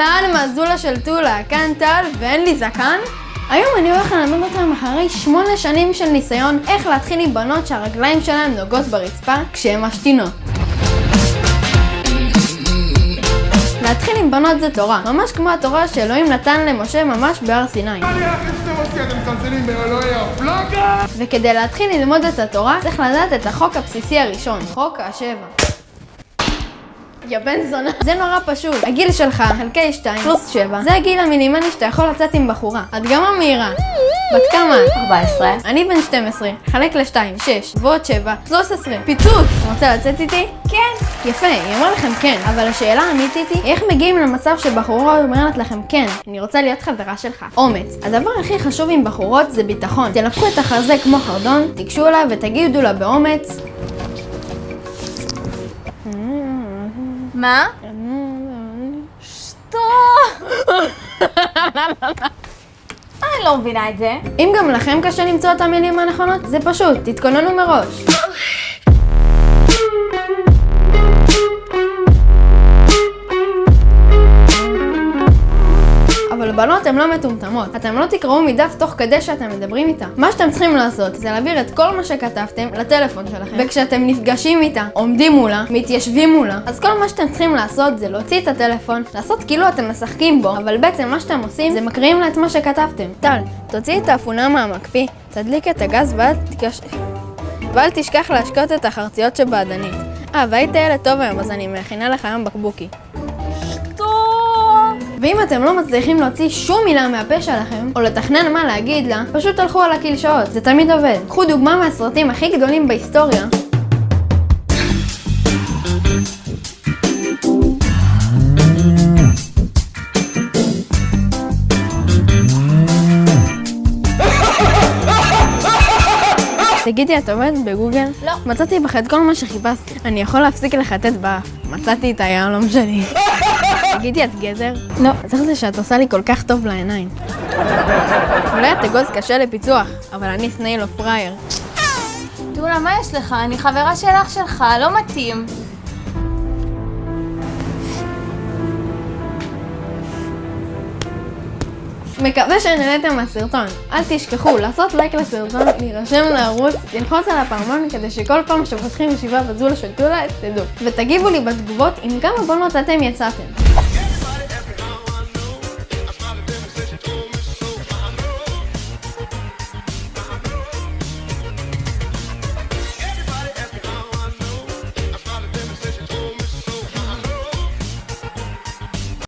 אהלן, מהזולה של טולה, כאן טל, ואין לי זקן? היום אני הולך ללמד אותם אחרי שמונה שנים של ניסיון איך להתחיל עם בנות שהרגליים שלהן נוגעות ברצפה כשהן משתינות. להתחיל עם בנות זה תורה, ממש כמו התורה שאלוהים נתן למשה ממש בהר סיני. וכדי להתחיל ללמוד את התורה, צריך לדעת את החוק הבסיסי הראשון, חוק השבע. יא בן זונה. זה נורא פשוט. הגיל שלך, חלקי 2, פלוס 7, זה הגיל המינימלי שאתה יכול לצאת עם בחורה. הדגמה מהירה. בת כמה? 14. אני בן 12, חלק ל-2, 6, ועוד 7, 13. פיצוץ! רוצה לצאת איתי? כן. יפה, היא אמרה לכם כן, אבל השאלה האמיתית היא, איך מגיעים למצב שבחורה אומרת לכם כן, אני רוצה להיות חברה שלך. אומץ. הדבר הכי חשוב עם בחורות זה ביטחון. תלקחו את החזה כמו חרדון, תיגשו אליי ותגידו לה באומץ, מה? שטות! אני לא מבינה את זה. אם גם לכם קשה למצוא את המילים הנכונות, זה פשוט, תתכוננו מראש. בנות הן לא מטומטמות. אתם לא תקראו מדף תוך כדי שאתם מדברים איתה. מה שאתם צריכים לעשות זה להעביר את כל מה שכתבתם לטלפון שלכם. וכשאתם נפגשים איתה, עומדים מולה, מתיישבים מולה, אז כל מה שאתם צריכים לעשות זה להוציא את הטלפון, לעשות כאילו אתם משחקים בו, אבל בעצם מה שאתם עושים זה מקריאים לה את מה שכתבתם. טל, תוציא את האפונה מהמקפיא, תדליק את הגז ואל תקש... ואל תשכח להשקות את החרציות שבעדנית. אה, והיית ילד טוב היום, אז אני מכינה לך היום בקבוקי. ואם אתם לא מצליחים להוציא שום מילה מהפה שלכם, או לתכנן מה להגיד לה, פשוט תלכו על הקלשאות, זה תמיד עובד. קחו דוגמה מהסרטים הכי גדולים בהיסטוריה. תגידי, את עובדת בגוגל? לא. מצאתי בך את כל מה שחיפשתי. אני יכול להפסיק לחטט באף. מצאתי את היהלום שלי. תגידי, את גזר? לא. אז איך זה שאת עושה לי כל כך טוב לעיניים? אולי את אגוז קשה לפיצוח, אבל אני סנייל או פראייר. טולה, מה יש לך? אני חברה של אח שלך, לא מתאים. מקווה שנהנתם מהסרטון. אל תשכחו לעשות לייק לסרטון, להירשם לערוץ, ללחוץ על הפעמון כדי שכל פעם שפותחים ישיבה בזולה של טולה תדעו. ותגיבו לי בתגובות עם כמה בונות אתם יצאתם.